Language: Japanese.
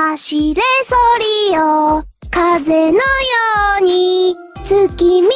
走れソリよ、風のように、月見